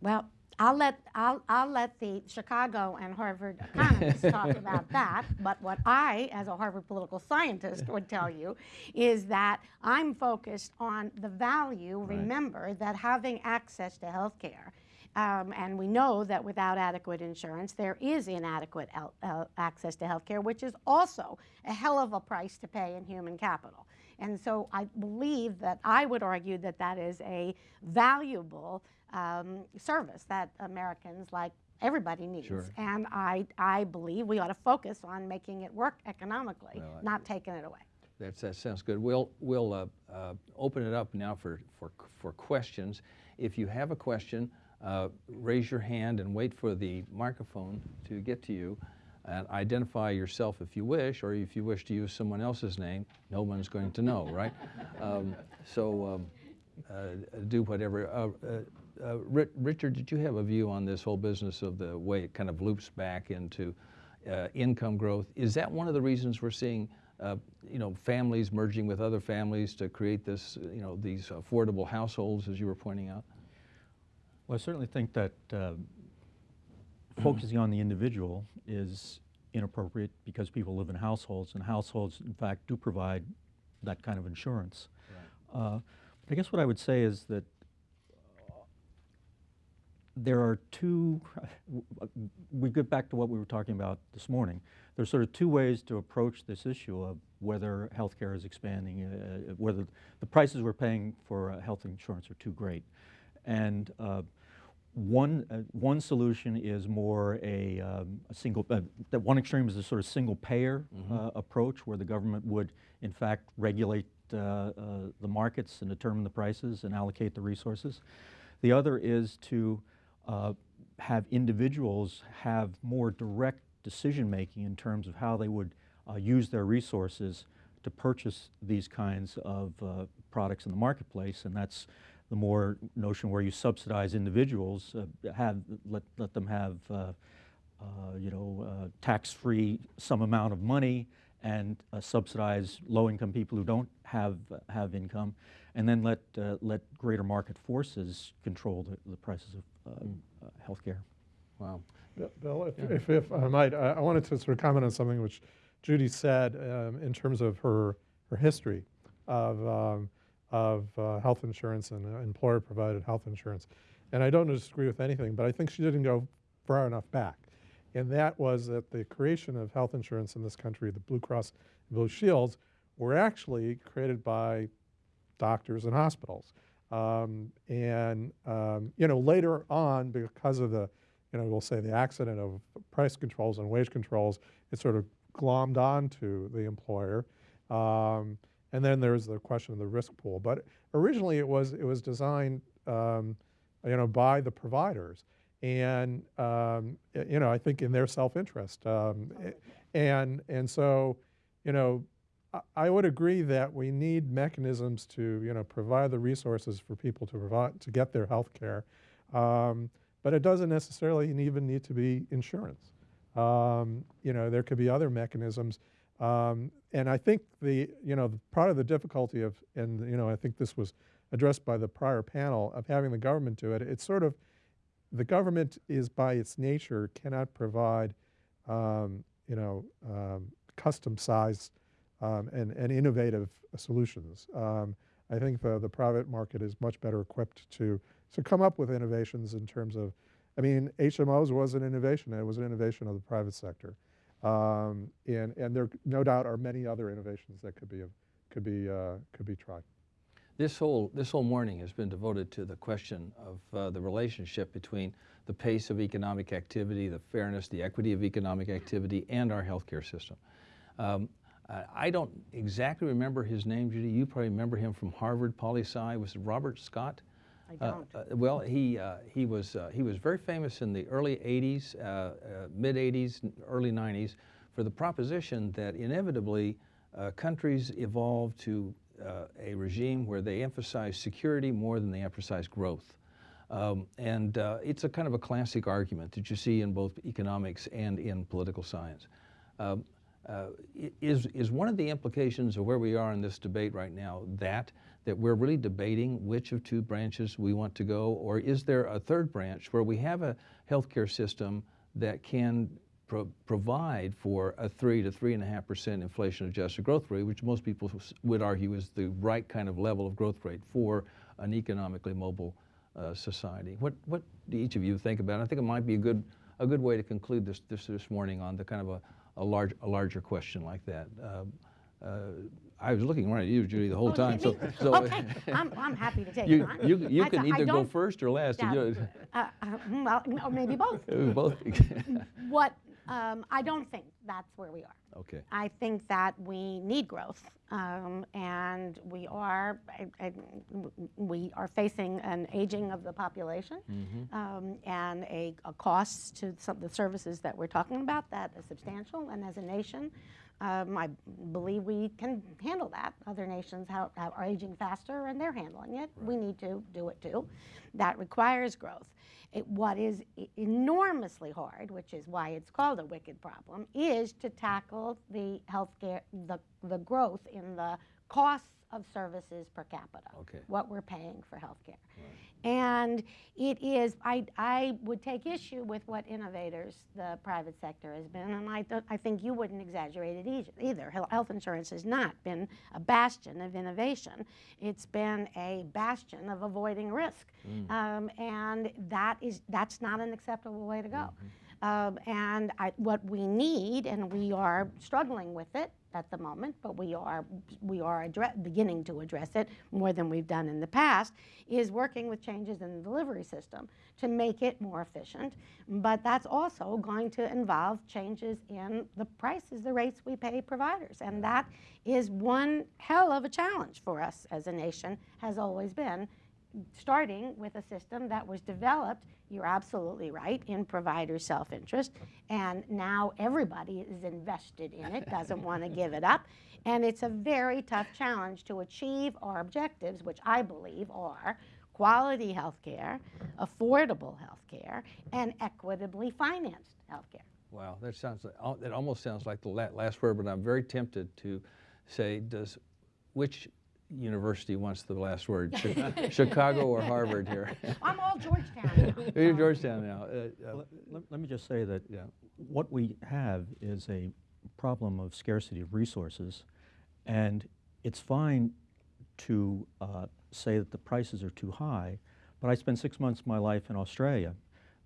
Well, I'll let, I'll, I'll let the Chicago and Harvard economists talk about that. But what I, as a Harvard political scientist, would tell you is that I'm focused on the value. Remember that having access to health care, um, and we know that without adequate insurance, there is inadequate uh, access to health care, which is also a hell of a price to pay in human capital. And so I believe that I would argue that that is a valuable um, service that Americans, like everybody, needs. Sure. And I, I believe we ought to focus on making it work economically, Well, I- not taking it away. That's, that sounds good. We'll, we'll uh, uh, open it up now for, for, for questions. If you have a question, uh, raise your hand and wait for the microphone to get to you. And identify yourself if you wish, or if you wish to use someone else's name, no one's going to know, right? Um, so um, uh, do whatever. Uh, uh, uh, Richard, did you have a view on this whole business of the way it kind of loops back into income growth? Is that one of the reasons we're seeing, uh, you know, families merging with other families to create this, you know, these affordable households, as you were pointing out? Well, I certainly think that uh, focusing on the individual is inappropriate because people live in households, and households, in fact, do provide that kind of insurance. Uh, I guess what I would say is that uh, there are two, we get back to what we were talking about this morning. There's sort of two ways to approach this issue of whether healthcare is expanding, uh, whether the prices we're paying for uh, health insurance are too great. And uh, one, uh, one solution is more a, um, a single, uh, that one extreme is a sort of single payer uh, approach where the government would in fact regulate uh, uh, the markets and determine the prices and allocate the resources. The other is to uh, have individuals have more direct decision making in terms of how they would uh, use their resources to purchase these kinds of uh, products in the marketplace, and that's the more notion where you subsidize individuals, uh, have let let them have uh, uh, you know uh, tax-free some amount of money and uh, subsidize low-income people who don't have have income, and then let uh, let greater market forces control the, the prices of uh, uh, healthcare. Wow. Bill- Bill, if, if, if I might, I I wanted to sort of comment on something which Judy said um, in terms of her, her history of, um, of uh, health insurance and uh, employer-provided health insurance. And I don't disagree with anything, but I think she didn't go far enough back. And that was that the creation of health insurance in this country, the Blue Cross Blue Shields, were actually created by doctors and hospitals. Um, and um, you know later on, because of the you know we'll say the accident of price controls and wage controls, it sort of glommed onto the employer. Um, and then there's the question of the risk pool. But originally it was it was designed um, you know by the providers, and um, you know I think in their self-interest. Um, a- and and so you know I- I would agree that we need mechanisms to, you know, provide the resources for people to provide, to get their health care. Um, but it doesn't necessarily even need to be insurance. Um, you know, there could be other mechanisms. Um, and I think the, you know, part of the difficulty of, and, you know, I think this was addressed by the prior panel of having the government do it, it's sort of, the government is by its nature cannot provide, um, you know, um, custom sized um, and, and innovative solutions. Um, I think the, the private market is much better equipped to, to come up with innovations in terms of, I mean, HMOs was an innovation, it was an innovation of the private sector. Um, and, and there no doubt are many other innovations that could be, could be, uh, could be tried. This whole, this whole morning has been devoted to the question of uh, the relationship between the pace of economic activity, the fairness, the equity of economic activity, and our healthcare system. Um, I- don't exactly remember his name, Judy. You probably remember him from Harvard Poli Sci. Was Robert Scott? I Uh, don't. uh, well, he, uh, he, was, uh, he was very famous in the early 80s, uh, uh, mid 80s, early 90s for the proposition that inevitably uh, countries evolve to uh, a regime where they emphasize security more than they emphasize growth. Um, and uh, it's a kind of a classic argument that you see in both economics and in political science. Um, uh, is, is one of the implications of where we are in this debate right now that, that we're really debating which of two branches we want to go, or is there a third branch where we have a healthcare system that can pro- provide for a three to three and a half percent inflation-adjusted growth rate, which most people would argue is the right kind of level of growth rate for an economically mobile uh, society. What, what do each of you think about it? I think it might be a good, a good way to conclude this, this, this morning on the kind of a, a, large, a larger question like that. Um, uh, I was looking right at you, Judy, the whole Oh, time. So, me? so Okay, I'm, I'm happy to take you, it on. you, you I can th- I either go don't- first or last. You- uh, uh, Well, or maybe both. Both. What, um, I don't think that's where we are. okay. I think that we need growth, um, and we are I, I, we are facing an aging of the population, um, and a, a cost to some of the services that we're talking about that is substantial. And as a nation, um, I believe we can handle that. Other nations are aging faster, and they're handling it. We need to do it too. That requires growth. It, what is enormously hard, which is why it's called a wicked problem, is to tackle the healthcare, the, the growth in the costs of services per capita, Okay. what we're paying for healthcare. And it is, I, I would take issue with what innovators the private sector has been, and I, I think you wouldn't exaggerate it either- either. Health insurance has not been a bastion of innovation. It's been a bastion of avoiding risk. Um, and that is, that's not an acceptable way to go. Um, and I, what we need, and we are struggling with it at the moment, but we are we are beginning to address it more than we've done in the past, is working with changes in the delivery system to make it more efficient. But that's also going to involve changes in the prices, the rates we pay providers, and that is one hell of a challenge for us as a nation. Has always been starting with a system that was developed, you're absolutely right, in provider self-interest. And now everybody is invested in it, doesn't want to give it up. And it's a very tough challenge to achieve our objectives, which I believe are quality health care, affordable health care, and equitably financed health care. Wow, that sounds that almost sounds like the last word, but I'm very tempted to say, does, which university wants the last word, Chicago or Harvard here? I'm all Georgetown now. You're so- Georgetown now. Uh, uh, Let, let- let me just say that Yeah. what we have is a problem of scarcity of resources, and it's fine to uh, say that the prices are too high, but I spent six months of my life in Australia.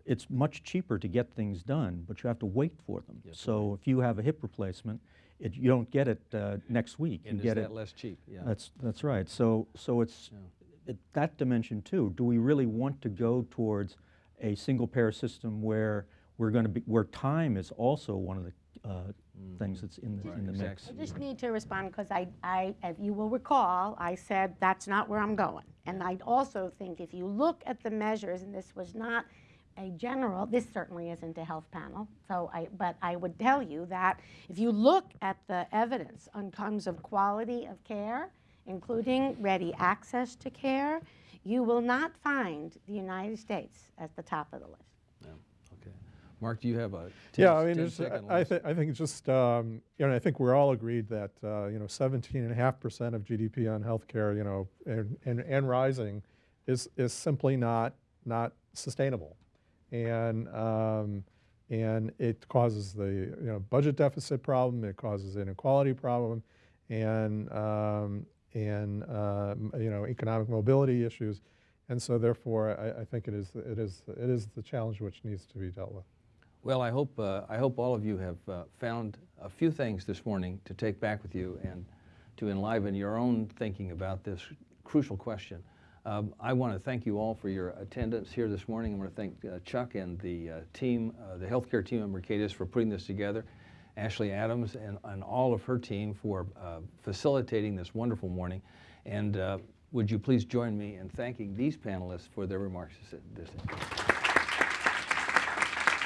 It's much cheaper to get things done, but you have to wait for them. Yes, so if you have a hip replacement, it, you don't get it uh, next week. And you get that it. less cheap? Yeah. That's that's right. So so it's it, that dimension too. Do we really want to go towards a single payer system where we're going to be where time is also one of the uh, things that's in the in the mix? I just need to respond because I, I, if you will recall, I said that's not where I'm going. And I also think if you look at the measures, and this was not a general, this certainly isn't a health panel, so I, but I would tell you that if you look at the evidence on terms of quality of care, including ready access to care, you will not find the United States at the top of the list. Yeah, Okay. Mark, do you have a 10 Yeah, I mean, 10 it's, I, list? thi- I think it's just, um, you know, I think we're all agreed that, uh, you know, 17.5% of GDP on healthcare, you know, and, and, and rising is, is simply not, not sustainable. And, um, and it causes the, you know, budget deficit problem, it causes inequality problem, and, um, and, um, you know, economic mobility issues. And so therefore, I, I think it is, it is, it is the challenge which needs to be dealt with. Well, I hope, uh, I hope all of you have uh, found a few things this morning to take back with you and to enliven your own thinking about this crucial question. Um, I want to thank you all for your attendance here this morning. I want to thank uh, Chuck and the uh, team, uh, the healthcare team at Mercatus for putting this together, Ashley Adams and, and all of her team for uh, facilitating this wonderful morning. And uh, would you please join me in thanking these panelists for their remarks this, this